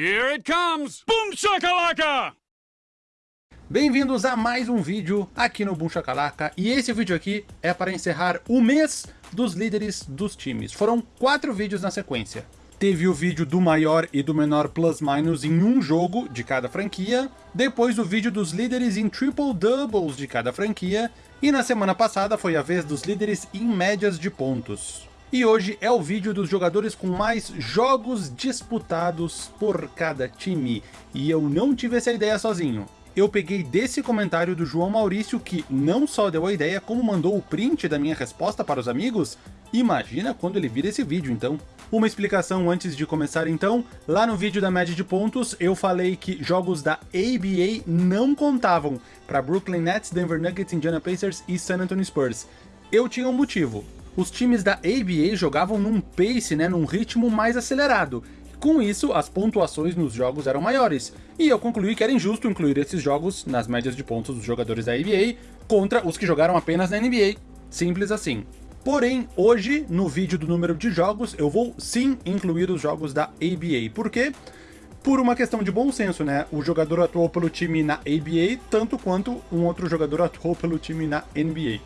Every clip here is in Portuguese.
Here it comes! Boom shakalaka! Bem-vindos a mais um vídeo aqui no Boom Shakalaka, e esse vídeo aqui é para encerrar o mês dos líderes dos times. Foram quatro vídeos na sequência. Teve o vídeo do maior e do menor plus-minus em um jogo de cada franquia, depois o vídeo dos líderes em triple-doubles de cada franquia, e na semana passada foi a vez dos líderes em médias de pontos. E hoje é o vídeo dos jogadores com mais jogos disputados por cada time, e eu não tive essa ideia sozinho. Eu peguei desse comentário do João Maurício que não só deu a ideia, como mandou o print da minha resposta para os amigos. Imagina quando ele vira esse vídeo então. Uma explicação antes de começar então, lá no vídeo da média de pontos eu falei que jogos da ABA não contavam para Brooklyn Nets, Denver Nuggets, Indiana Pacers e San Antonio Spurs. Eu tinha um motivo. Os times da ABA jogavam num pace, né, num ritmo mais acelerado, com isso, as pontuações nos jogos eram maiores, e eu concluí que era injusto incluir esses jogos nas médias de pontos dos jogadores da ABA contra os que jogaram apenas na NBA. Simples assim. Porém, hoje, no vídeo do número de jogos, eu vou sim incluir os jogos da ABA. Por quê? Por uma questão de bom senso, né? O jogador atuou pelo time na ABA, tanto quanto um outro jogador atuou pelo time na NBA.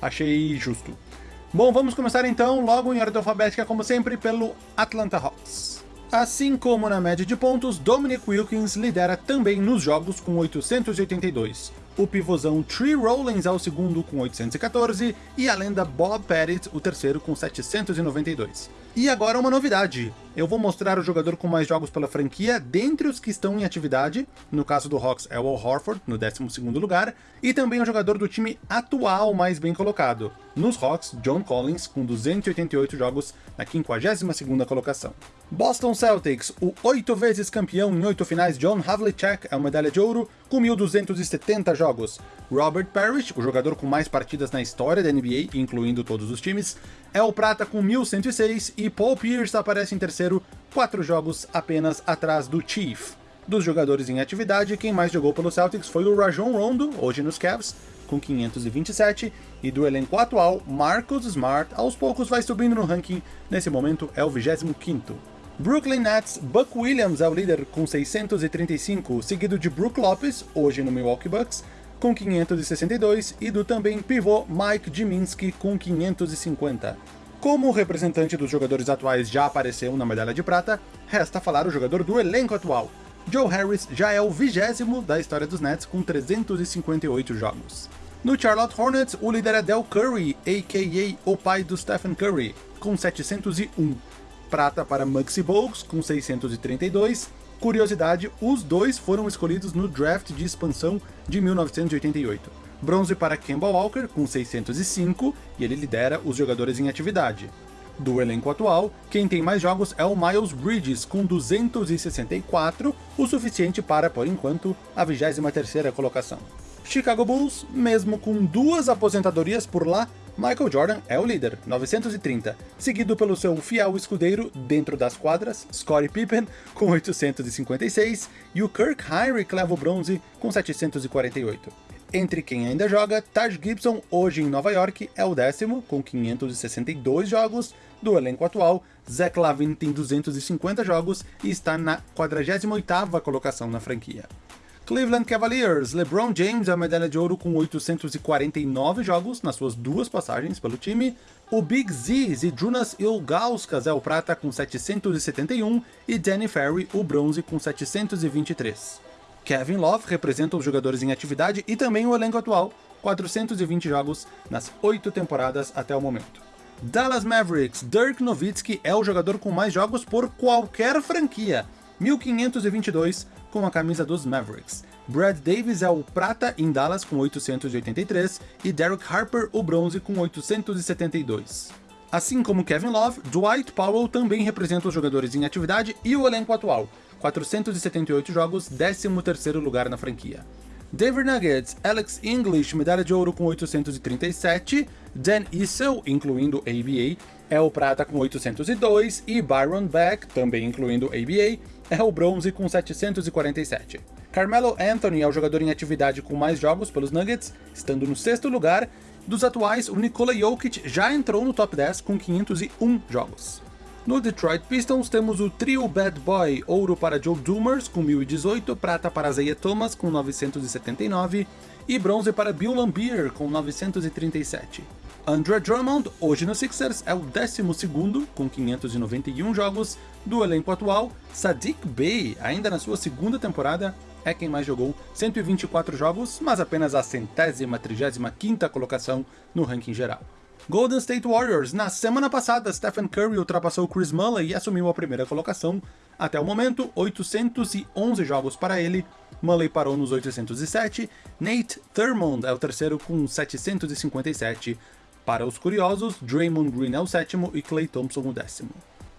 Achei justo. Bom, vamos começar então, logo em ordem alfabética, como sempre, pelo Atlanta Hawks. Assim como na média de pontos, Dominic Wilkins lidera também nos jogos com 882. O pivôzão Tree Rollins é o segundo com 814, e a lenda Bob Pettit o terceiro com 792. E agora uma novidade, eu vou mostrar o jogador com mais jogos pela franquia dentre os que estão em atividade, no caso do Hawks é o Al Horford, no 12º lugar, e também o jogador do time atual mais bem colocado. Nos Hawks, John Collins, com 288 jogos na 52ª colocação. Boston Celtics, o oito vezes campeão em oito finais John Havlicek é uma medalha de ouro, com 1.270 jogos. Robert Parrish, o jogador com mais partidas na história da NBA, incluindo todos os times, é o prata com 1.106 e Paul Pierce aparece em terceiro, quatro jogos apenas atrás do Chief. Dos jogadores em atividade, quem mais jogou pelo Celtics foi o Rajon Rondo, hoje nos Cavs, com 527, e do elenco atual, Marcus Smart, aos poucos vai subindo no ranking, nesse momento é o 25º. Brooklyn Nets, Buck Williams é o líder com 635, seguido de Brook Lopez, hoje no Milwaukee Bucks, com 562, e do também pivô Mike Jiminski com 550. Como o representante dos jogadores atuais já apareceu na medalha de prata, resta falar o jogador do elenco atual. Joe Harris já é o vigésimo da história dos Nets com 358 jogos. No Charlotte Hornets, o líder é Del Curry, a.k.a. o pai do Stephen Curry, com 701 prata para Muggsy Bogues, com 632. Curiosidade, os dois foram escolhidos no draft de expansão de 1988. Bronze para Kemba Walker, com 605, e ele lidera os jogadores em atividade. Do elenco atual, quem tem mais jogos é o Miles Bridges, com 264, o suficiente para, por enquanto, a 23ª colocação. Chicago Bulls, mesmo com duas aposentadorias por lá, Michael Jordan é o líder, 930, seguido pelo seu fiel escudeiro dentro das quadras, Scottie Pippen, com 856, e o Kirk Heinrich leva o bronze com 748. Entre quem ainda joga, Taj Gibson, hoje em Nova York, é o décimo, com 562 jogos, do elenco atual, Zach Lavine tem 250 jogos e está na 48ª colocação na franquia. Cleveland Cavaliers, LeBron James é a medalha de ouro com 849 jogos nas suas duas passagens pelo time. O Big Z, Zydrunas Ilgauskas é o prata com 771 e Danny Ferry o bronze com 723. Kevin Love representa os jogadores em atividade e também o elenco atual, 420 jogos nas oito temporadas até o momento. Dallas Mavericks, Dirk Nowitzki é o jogador com mais jogos por qualquer franquia, 1522 com a camisa dos Mavericks. Brad Davis é o prata em Dallas com 883 e Derek Harper o bronze com 872. Assim como Kevin Love, Dwight Powell também representa os jogadores em atividade e o elenco atual, 478 jogos, 13º lugar na franquia. Denver Nuggets, Alex English, medalha de ouro com 837, Dan Issel, incluindo ABA, é o prata com 802 e Byron Beck, também incluindo ABA, é o bronze com 747. Carmelo Anthony é o jogador em atividade com mais jogos pelos Nuggets, estando no sexto lugar. Dos atuais, o Nikola Jokic já entrou no top 10 com 501 jogos. No Detroit Pistons temos o trio Bad Boy, ouro para Joe Dumars com 1018, prata para Isaiah Thomas com 979 e bronze para Bill Lambier com 937. Andre Drummond, hoje no Sixers, é o 12º com 591 jogos do elenco atual. Sadiq Bey, ainda na sua segunda temporada, é quem mais jogou 124 jogos, mas apenas a centésima, trigésima quinta colocação no ranking geral. Golden State Warriors. Na semana passada, Stephen Curry ultrapassou Chris Mulley e assumiu a primeira colocação. Até o momento, 811 jogos para ele. Mulley parou nos 807. Nate Thurmond é o terceiro com 757. Para os curiosos, Draymond Green é o sétimo e Klay Thompson o décimo.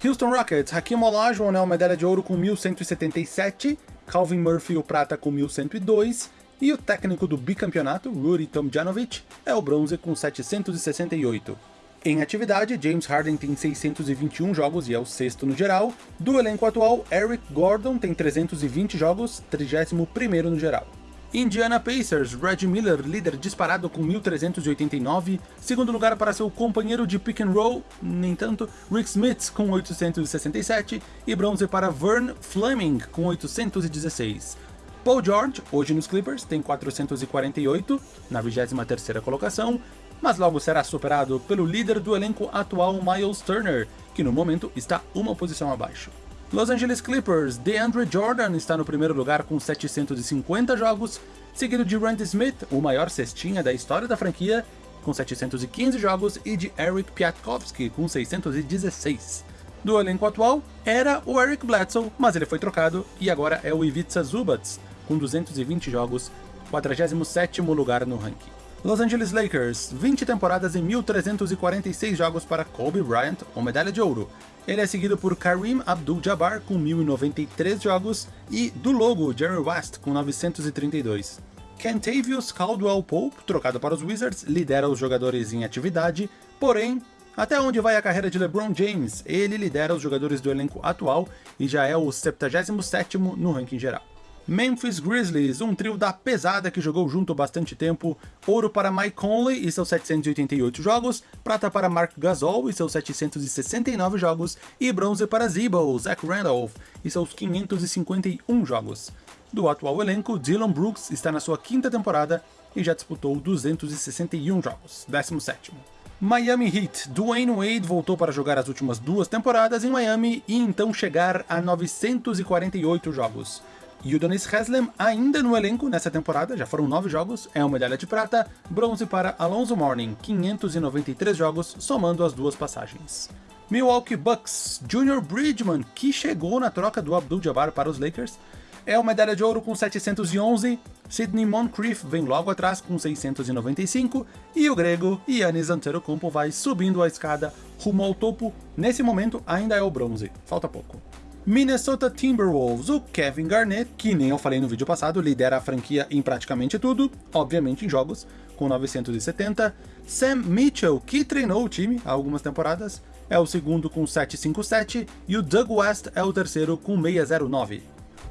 Houston Rockets, Hakim Olajuwon é uma medalha de ouro com 1177, Calvin Murphy o prata com 1102, e o técnico do bicampeonato, Rudy Tomjanovic, é o bronze com 768. Em atividade, James Harden tem 621 jogos e é o sexto no geral. Do elenco atual, Eric Gordon tem 320 jogos, 31º no geral. Indiana Pacers, Reggie Miller, líder disparado com 1.389, segundo lugar para seu companheiro de pick and roll, nem tanto, Rick Smith com 867, e bronze para Vern Fleming com 816. Paul George, hoje nos Clippers, tem 448, na 23ª colocação, mas logo será superado pelo líder do elenco atual Miles Turner, que no momento está uma posição abaixo. Los Angeles Clippers, DeAndre Jordan está no primeiro lugar com 750 jogos, seguido de Randy Smith, o maior cestinha da história da franquia, com 715 jogos, e de Eric Piatkowski, com 616. Do elenco atual, era o Eric Bledsoe, mas ele foi trocado, e agora é o Ivica Zubats, com 220 jogos, 47º lugar no ranking. Los Angeles Lakers, 20 temporadas e 1.346 jogos para Kobe Bryant, ou medalha de ouro. Ele é seguido por Kareem Abdul-Jabbar, com 1.093 jogos, e do logo, Jerry West, com 932. Kentavious Caldwell Pope, trocado para os Wizards, lidera os jogadores em atividade, porém, até onde vai a carreira de LeBron James? Ele lidera os jogadores do elenco atual e já é o 77º no ranking geral. Memphis Grizzlies, um trio da pesada que jogou junto bastante tempo, ouro para Mike Conley e seus 788 jogos, prata para Mark Gasol e seus 769 jogos, e bronze para Zebo, Zach Randolph e seus 551 jogos. Do atual elenco, Dylan Brooks está na sua quinta temporada e já disputou 261 jogos, 17º. Miami Heat, Dwayne Wade voltou para jogar as últimas duas temporadas em Miami e então chegar a 948 jogos. E o Donis Haslem ainda no elenco nessa temporada, já foram nove jogos, é uma medalha de prata, bronze para Alonso Mourning, 593 jogos, somando as duas passagens. Milwaukee Bucks, Junior Bridgman, que chegou na troca do Abdul-Jabbar para os Lakers, é uma medalha de ouro com 711, Sidney Moncrief vem logo atrás com 695, e o grego Yannis Antetokounmpo vai subindo a escada rumo ao topo, nesse momento ainda é o bronze, falta pouco. Minnesota Timberwolves, o Kevin Garnett, que nem eu falei no vídeo passado, lidera a franquia em praticamente tudo, obviamente em jogos, com 970. Sam Mitchell, que treinou o time há algumas temporadas, é o segundo com 757, e o Doug West é o terceiro com 609.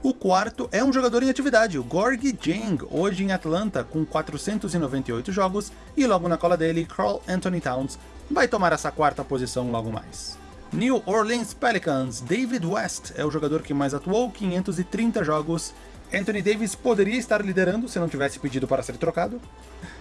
O quarto é um jogador em atividade, o Gorgie Jang, hoje em Atlanta, com 498 jogos, e logo na cola dele, Carl Anthony Towns, vai tomar essa quarta posição logo mais. New Orleans Pelicans, David West é o jogador que mais atuou, 530 jogos. Anthony Davis poderia estar liderando se não tivesse pedido para ser trocado.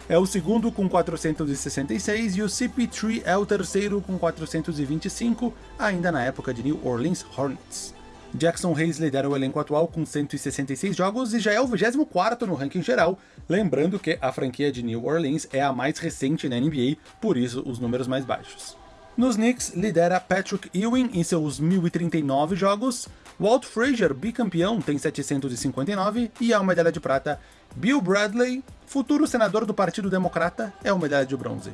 É o segundo com 466 e o CP3 é o terceiro com 425, ainda na época de New Orleans Hornets. Jackson Hayes lidera o elenco atual com 166 jogos e já é o 24º no ranking geral, lembrando que a franquia de New Orleans é a mais recente na NBA, por isso os números mais baixos. Nos Knicks, lidera Patrick Ewing em seus 1.039 jogos, Walt Frazier, bicampeão, tem 759 e uma medalha de prata. Bill Bradley, futuro senador do Partido Democrata, é uma medalha de bronze.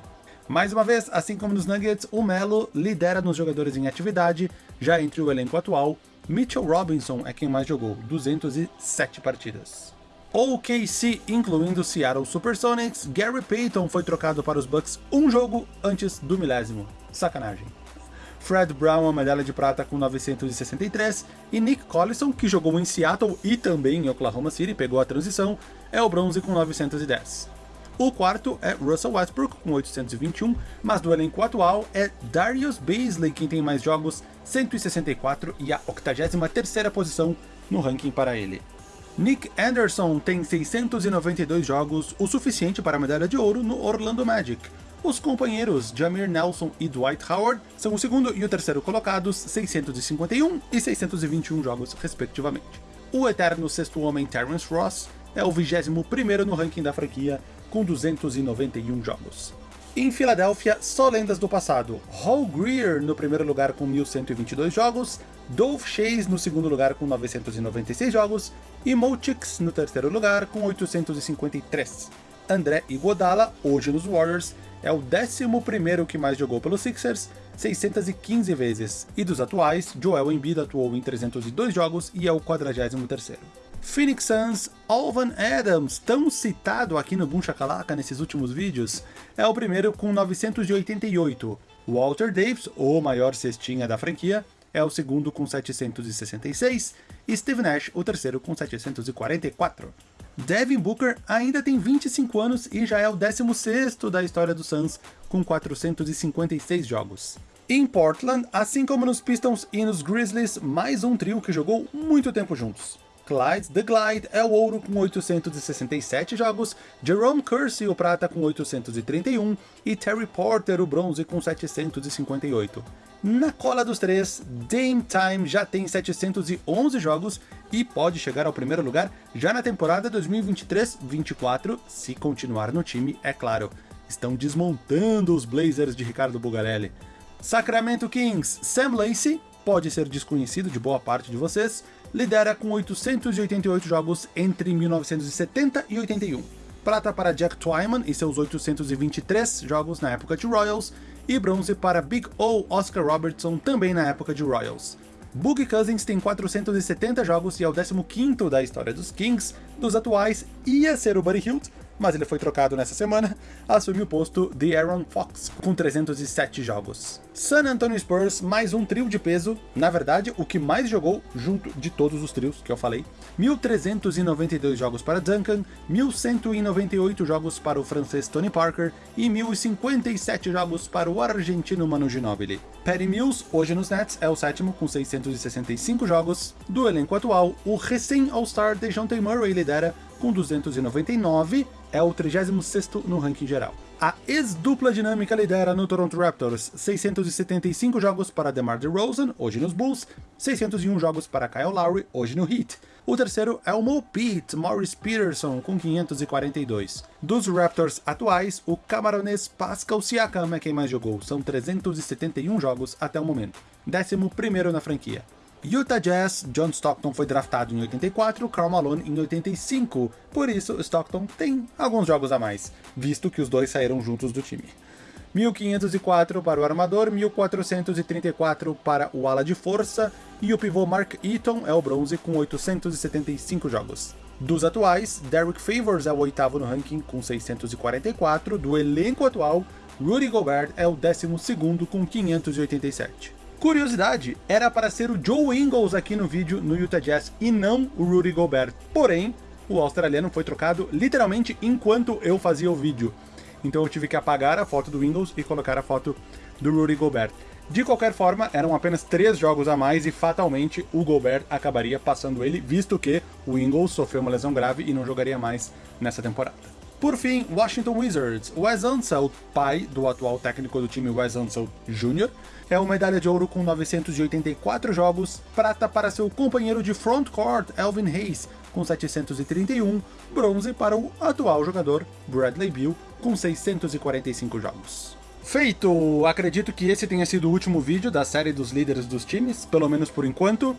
Mais uma vez, assim como nos Nuggets, o Melo lidera nos jogadores em atividade, já entre o elenco atual, Mitchell Robinson é quem mais jogou, 207 partidas. OKC, incluindo Seattle Supersonics, Gary Payton foi trocado para os Bucks um jogo antes do milésimo. Sacanagem. Fred Brown, a medalha de prata com 963, e Nick Collison, que jogou em Seattle e também em Oklahoma City, pegou a transição, é o bronze com 910. O quarto é Russell Westbrook, com 821, mas do elenco atual é Darius Beasley quem tem mais jogos, 164 e a 83ª posição no ranking para ele. Nick Anderson tem 692 jogos, o suficiente para a medalha de ouro no Orlando Magic. Os companheiros Jamir Nelson e Dwight Howard são o segundo e o terceiro colocados, 651 e 621 jogos respectivamente. O eterno sexto homem Terrence Ross é o 21º no ranking da franquia, com 291 jogos. Em Filadélfia, só lendas do passado. Hall Greer no primeiro lugar com 1122 jogos, Dolph Chase no segundo lugar com 996 jogos, e Mo Chicks no terceiro lugar com 853. André Iguodala, hoje nos Warriors, é o 11º que mais jogou pelos Sixers, 615 vezes, e dos atuais, Joel Embiid atuou em 302 jogos e é o 43º. Phoenix Suns, Alvan Adams, tão citado aqui no Boom Shakalaka nesses últimos vídeos, é o primeiro com 988. Walter Davis, o maior cestinha da franquia, é o segundo com 766, e Steve Nash, o terceiro com 744. Devin Booker ainda tem 25 anos e já é o 16º da história do Suns, com 456 jogos. Em Portland, assim como nos Pistons e nos Grizzlies, mais um trio que jogou muito tempo juntos. Clyde The Glide é o ouro com 867 jogos, Jerome Kersey o prata com 831 e Terry Porter o bronze com 758. Na cola dos três, Dame Time já tem 711 jogos e pode chegar ao primeiro lugar já na temporada 2023-24, se continuar no time, é claro. Estão desmontando os Blazers de Ricardo Bugarelli. Sacramento Kings, Sam Lacey, pode ser desconhecido de boa parte de vocês, lidera com 888 jogos entre 1970 e 81. Prata para Jack Twyman e seus 823 jogos na época de Royals, e bronze para Big O Oscar Robertson também na época de Royals. Boogie Cousins tem 470 jogos e é o 15º da história dos Kings, dos atuais ia ser o Buddy Hield, mas ele foi trocado nessa semana, assume o posto de Aaron Fox, com 307 jogos. San Antonio Spurs, mais um trio de peso, na verdade, o que mais jogou junto de todos os trios que eu falei. 1.392 jogos para Duncan, 1.198 jogos para o francês Tony Parker e 1.057 jogos para o argentino Manu Ginóbili. Patty Mills, hoje nos Nets, é o sétimo com 665 jogos. Do elenco atual, o recém-All-Star DeJounte Murray lidera com 299, é o 36º no ranking geral. A ex-dupla dinâmica lidera no Toronto Raptors, 675 jogos para DeMar DeRozan, hoje nos Bulls, 601 jogos para Kyle Lowry, hoje no Heat. O terceiro é o Mo Pete, Morris Peterson, com 542. Dos Raptors atuais, o camaronês Pascal Siakam é quem mais jogou, são 371 jogos até o momento. 11º na franquia. Utah Jazz, John Stockton foi draftado em 84, Karl Malone em 85, por isso Stockton tem alguns jogos a mais, visto que os dois saíram juntos do time. 1504 para o armador, 1434 para o ala de força, e o pivô Mark Eaton é o bronze com 875 jogos. Dos atuais, Derek Favors é o oitavo no ranking com 644, do elenco atual, Rudy Gobert é o décimo segundo com 587. Curiosidade, era para ser o Joe Ingles aqui no vídeo no Utah Jazz e não o Rudy Gobert. Porém, o australiano foi trocado literalmente enquanto eu fazia o vídeo. Então eu tive que apagar a foto do Ingles e colocar a foto do Rudy Gobert. De qualquer forma, eram apenas três jogos a mais e fatalmente o Gobert acabaria passando ele, visto que o Ingles sofreu uma lesão grave e não jogaria mais nessa temporada. Por fim, Washington Wizards. Wes Unseld, pai do atual técnico do time Wes Unseld Jr., é uma medalha de ouro com 984 jogos, prata para seu companheiro de frontcourt Elvin Hayes, com 731, bronze para o atual jogador Bradley Beal, com 645 jogos. Feito! Acredito que esse tenha sido o último vídeo da série dos líderes dos times, pelo menos por enquanto.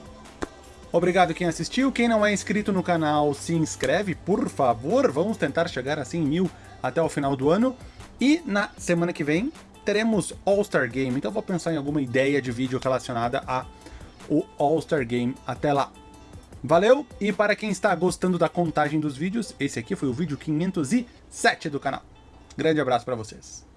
Obrigado quem assistiu, quem não é inscrito no canal se inscreve, por favor, vamos tentar chegar a 100 mil até o final do ano. E na semana que vem teremos All-Star Game, então vou pensar em alguma ideia de vídeo relacionada a o All-Star Game até lá. Valeu, e para quem está gostando da contagem dos vídeos, esse aqui foi o vídeo 507 do canal. Grande abraço para vocês.